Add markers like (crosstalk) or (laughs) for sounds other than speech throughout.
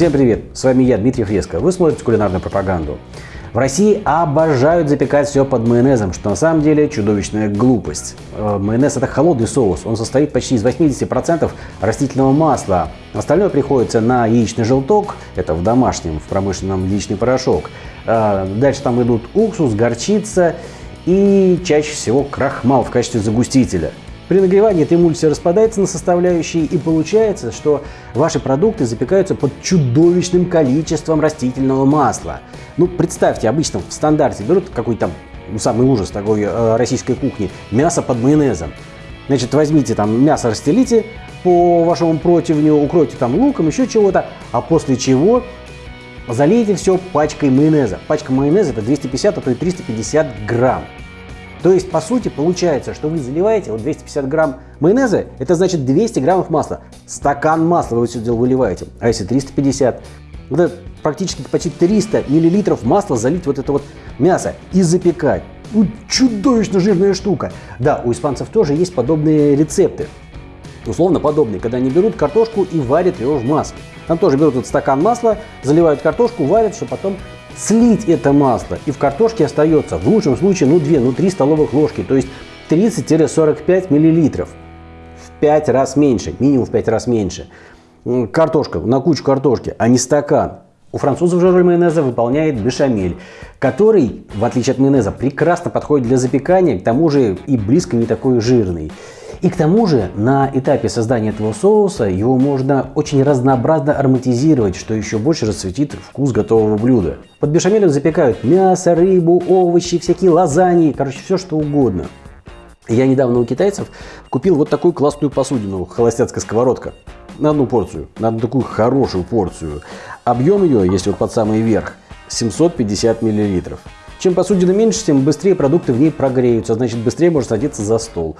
Всем привет, с вами я, Дмитрий Фреско. Вы смотрите кулинарную пропаганду. В России обожают запекать все под майонезом, что на самом деле чудовищная глупость. Э, майонез это холодный соус, он состоит почти из 80% растительного масла. Остальное приходится на яичный желток, это в домашнем, в промышленном яичный порошок. Э, дальше там идут уксус, горчица и чаще всего крахмал в качестве загустителя. При нагревании эта эмульсия распадается на составляющие и получается, что ваши продукты запекаются под чудовищным количеством растительного масла. Ну, представьте, обычно в стандарте берут какой-то там, ну, самый ужас такой э, российской кухни, мясо под майонезом. Значит, возьмите там мясо, расстелите по вашему противню, укройте там луком, еще чего-то, а после чего залейте все пачкой майонеза. Пачка майонеза это 250, а то и 350 грамм. То есть, по сути, получается, что вы заливаете вот 250 грамм майонеза, это значит 200 граммов масла. Стакан масла вы дело выливаете. А если 350, это практически почти 300 миллилитров масла залить вот это вот мясо и запекать. Ну, чудовищно жирная штука. Да, у испанцев тоже есть подобные рецепты. Условно подобные, когда они берут картошку и варят ее в масле. Там тоже берут этот стакан масла, заливают картошку, варят, чтобы потом слить это масло. И в картошке остается в лучшем случае ну 2, ну 3 столовых ложки, то есть 30-45 миллилитров. В 5 раз меньше, минимум в 5 раз меньше. Картошка, на кучу картошки, а не стакан. У французов же роль майонеза выполняет бешамель, который, в отличие от майонеза, прекрасно подходит для запекания, к тому же и близко не такой жирный. И к тому же на этапе создания этого соуса его можно очень разнообразно ароматизировать, что еще больше расцветит вкус готового блюда. Под бешамелем запекают мясо, рыбу, овощи, всякие лазаньи, короче, все что угодно. Я недавно у китайцев купил вот такую классную посудину, холостяцкая сковородка. На одну порцию, на одну такую хорошую порцию. Объем ее, если вот под самый верх, 750 миллилитров. Чем посудина меньше, тем быстрее продукты в ней прогреются, значит быстрее можно садиться за стол.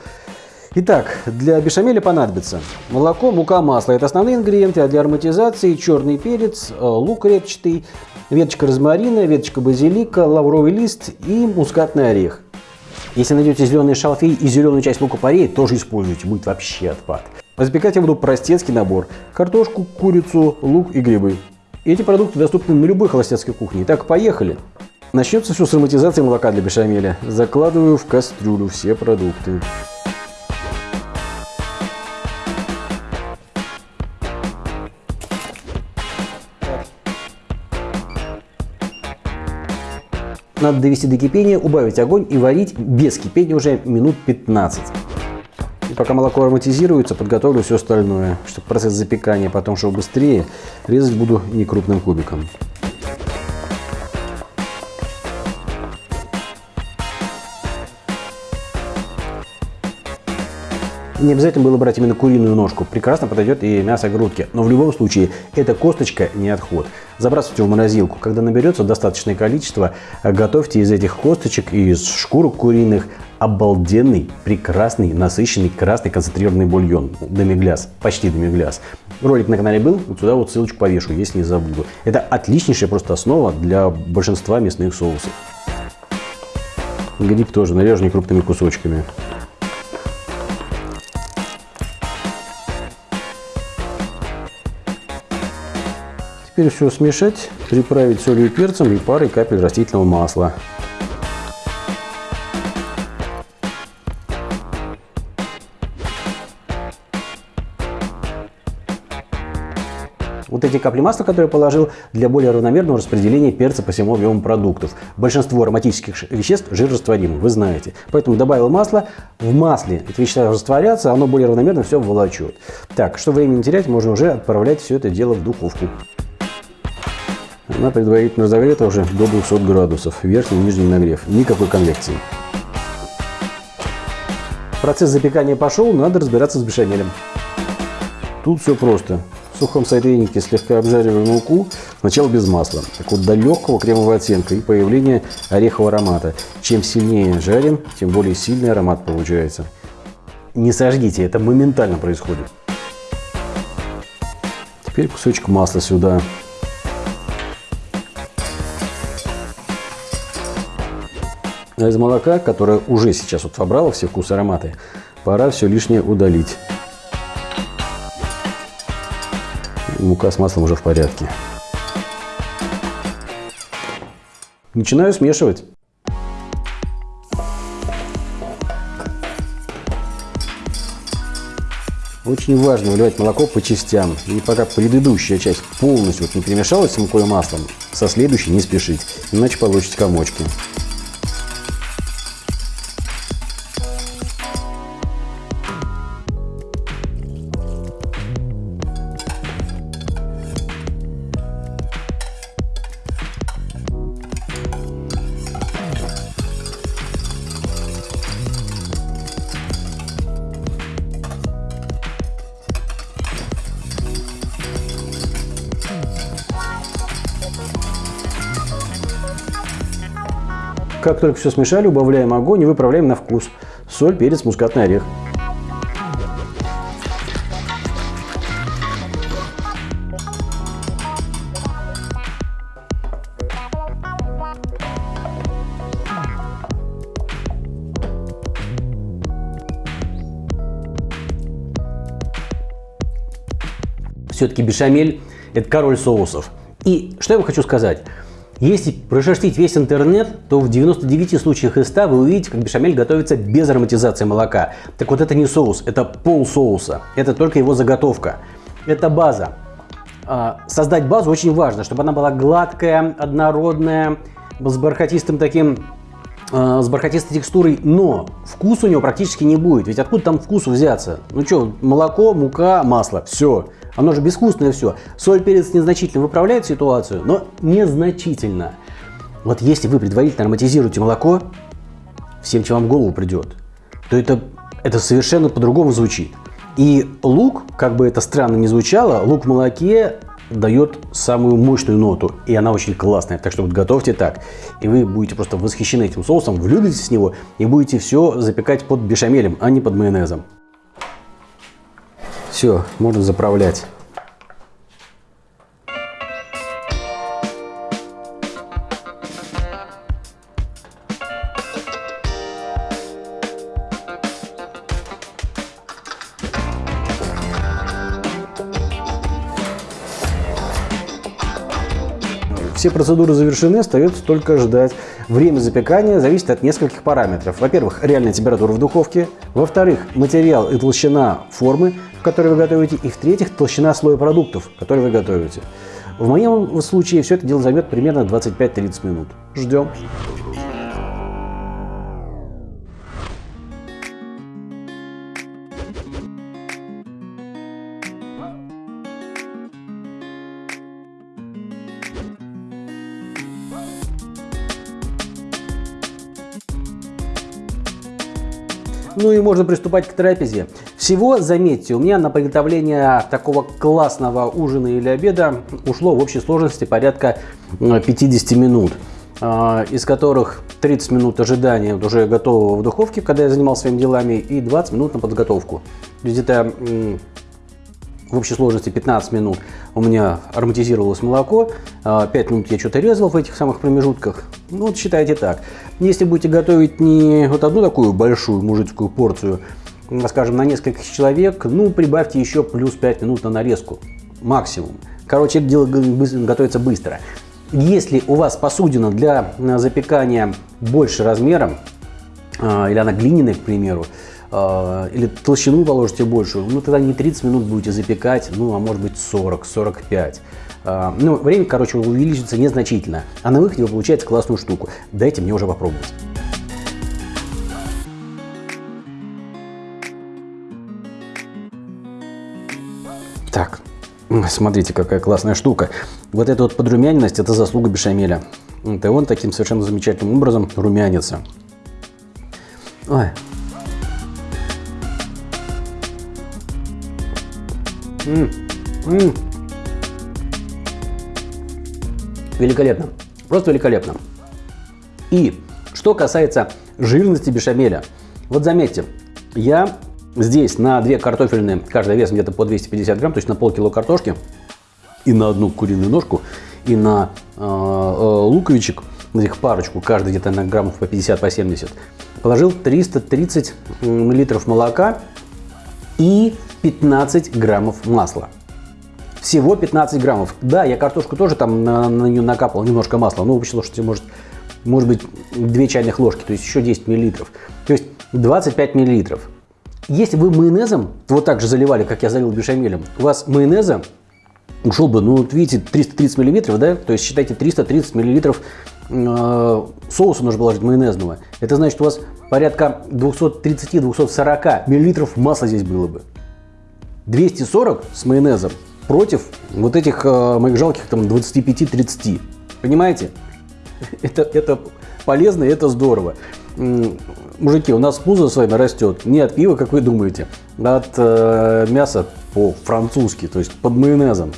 Итак, для бешамеля понадобится молоко, мука, масло. Это основные ингредиенты, а для ароматизации черный перец, э, лук репчатый, веточка розмарина, веточка базилика, лавровый лист и мускатный орех. Если найдете зеленый шалфей и зеленую часть лука-порей, тоже используйте, будет вообще отпад. Запекать я буду простецкий набор. Картошку, курицу, лук и грибы. Эти продукты доступны на любой холостяцкой кухне. Итак, поехали. Начнется все с ароматизации молока для бешамеля. Закладываю в кастрюлю все продукты. Надо довести до кипения, убавить огонь и варить без кипения уже минут 15. Пока молоко ароматизируется, подготовлю все остальное, чтобы процесс запекания потом шел быстрее, резать буду не крупным кубиком. Не обязательно было брать именно куриную ножку. Прекрасно подойдет и мясо грудки. Но в любом случае, эта косточка не отход. Забрасывайте в морозилку. Когда наберется достаточное количество, готовьте из этих косточек и из шкурок куриных обалденный, прекрасный, насыщенный красный концентрированный бульон. Демигляс, почти демигляс. Ролик на канале был, вот сюда вот ссылочку повешу, если не забуду. Это отличнейшая просто основа для большинства мясных соусов. Гриб тоже нарежу крупными кусочками. Теперь все смешать, приправить солью и перцем и парой капель растительного масла. Вот эти капли масла, которые я положил, для более равномерного распределения перца по всему объему продуктов. Большинство ароматических веществ жирорастворимы, вы знаете. Поэтому добавил масло, в масле эти вещества растворятся, оно более равномерно все волочет. Так, что времени терять, можно уже отправлять все это дело в духовку. Она предварительно разогрета уже до 200 градусов, верхний и нижний нагрев, никакой конвекции. Процесс запекания пошел, надо разбираться с бешамелем. Тут все просто. В сухом сотейнике слегка обжариваем муку, сначала без масла. Так вот до легкого кремового оттенка и появления орехового аромата. Чем сильнее жарим, тем более сильный аромат получается. Не сожгите, это моментально происходит. Теперь кусочек масла сюда. А из молока, которое уже сейчас вот вобрало все вкусы ароматы, пора все лишнее удалить. Мука с маслом уже в порядке. Начинаю смешивать. Очень важно выливать молоко по частям. И пока предыдущая часть полностью вот не перемешалась с мукой и маслом, со следующей не спешить, иначе получите комочки. Как только все смешали, убавляем огонь и выправляем на вкус. Соль, перец, мускатный орех. Все-таки бешамель – это король соусов. И что я вам хочу сказать – если прошерстить весь интернет, то в 99 случаях из 100 вы увидите, как бешамель готовится без ароматизации молока. Так вот это не соус, это пол соуса. Это только его заготовка. Это база. А, создать базу очень важно, чтобы она была гладкая, однородная, с бархатистым таким с бархатистой текстурой, но вкус у него практически не будет. Ведь откуда там вкус взяться? Ну что, молоко, мука, масло, все. Оно же безвкусное все. Соль, перец незначительно выправляет ситуацию, но незначительно. Вот если вы предварительно ароматизируете молоко, всем, чем вам в голову придет, то это, это совершенно по-другому звучит. И лук, как бы это странно ни звучало, лук в молоке дает самую мощную ноту, и она очень классная. Так что вот готовьте так, и вы будете просто восхищены этим соусом, влюбитесь в него и будете все запекать под бешамелем, а не под майонезом. Все, можно заправлять. Все процедуры завершены, остается только ждать. Время запекания зависит от нескольких параметров. Во-первых, реальная температура в духовке. Во-вторых, материал и толщина формы, в которой вы готовите. И в-третьих, толщина слоя продуктов, которые вы готовите. В моем случае все это дело займет примерно 25-30 минут. Ждем. Ну и можно приступать к трапезе. Всего, заметьте, у меня на приготовление такого классного ужина или обеда ушло в общей сложности порядка 50 минут а, из которых 30 минут ожидания уже готового в духовке, когда я занимался своими делами, и 20 минут на подготовку. То есть это в общей сложности 15 минут у меня ароматизировалось молоко, 5 а, минут я что-то резал в этих самых промежутках. Ну вот считайте так. Если будете готовить не вот одну такую большую мужицкую порцию, скажем, на несколько человек, ну прибавьте еще плюс 5 минут на нарезку. Максимум. Короче, это дело готовится быстро. Если у вас посудина для запекания больше размером, а, или она глиняная, к примеру, а, или толщину положите большую, ну тогда не 30 минут будете запекать, ну а может быть 40-45. А, ну, время, короче, увеличится незначительно, а на выходе вы получаете классную штуку. Дайте мне уже попробовать. Так, смотрите, какая классная штука. Вот эта вот подрумяненность – это заслуга бешамеля. Это он таким совершенно замечательным образом румянится. Великолепно. Просто великолепно. И что касается жирности бешамеля. Вот заметьте, я здесь на две картофельные, каждая вес где-то по 250 грамм, то есть на полкило картошки, и на одну куриную ножку, и на э, э, луковичек, на их парочку, каждый где-то на граммов по 50, по 70, положил 330 миллилитров молока и 15 граммов масла. Всего 15 граммов. Да, я картошку тоже там на, на нее накапал немножко масла. Ну, вычислил, что может, может быть 2 чайных ложки, то есть еще 10 миллилитров. То есть 25 миллилитров. Если вы майонезом вот так же заливали, как я залил бешамелем, у вас майонеза ушел бы, ну, вот видите, 330 миллилитров, да? То есть считайте 330 миллилитров э, соуса нужно положить майонезного. Это значит, у вас порядка 230-240 миллилитров масла здесь было бы. 240 с майонезом против вот этих э, моих жалких там 25-30. Понимаете? (laughs) Это, это полезно и это здорово. Мужики, у нас пузо с вами растет не от пива, как вы думаете, а от э, мяса по-французски, то есть под майонезом.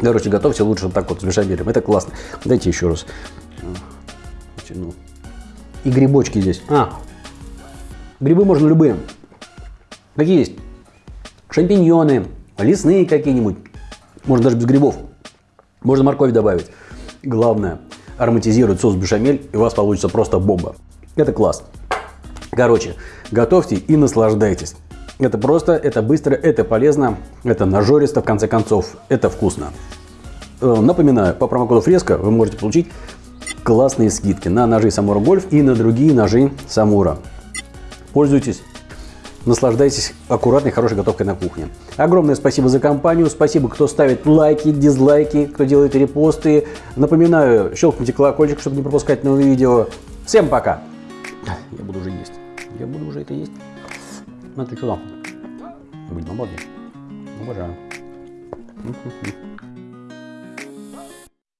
Короче, готовьте лучше вот так вот с бешамелем. Это классно. Дайте еще раз. И грибочки здесь. А, грибы можно любые. Какие есть? Шампиньоны, лесные какие-нибудь. Можно даже без грибов. Можно морковь добавить. Главное, ароматизирует соус бешамель, и у вас получится просто бомба. Это класс. Короче, готовьте и наслаждайтесь. Это просто, это быстро, это полезно, это нажористо, в конце концов, это вкусно. Э, напоминаю, по промокоду Фреско вы можете получить классные скидки на ножи Самура Гольф и на другие ножи Самура. Пользуйтесь, наслаждайтесь аккуратной, хорошей готовкой на кухне. Огромное спасибо за компанию, спасибо, кто ставит лайки, дизлайки, кто делает репосты. Напоминаю, щелкните колокольчик, чтобы не пропускать новые видео. Всем пока! Я буду уже есть. Я буду уже это есть. Смотри сюда. Блин, обалдеть. Обожаю.